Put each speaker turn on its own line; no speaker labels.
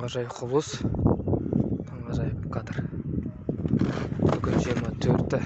таңғажайып құбылыс. Таңғажайып кадр. Бүгін жиырма төрті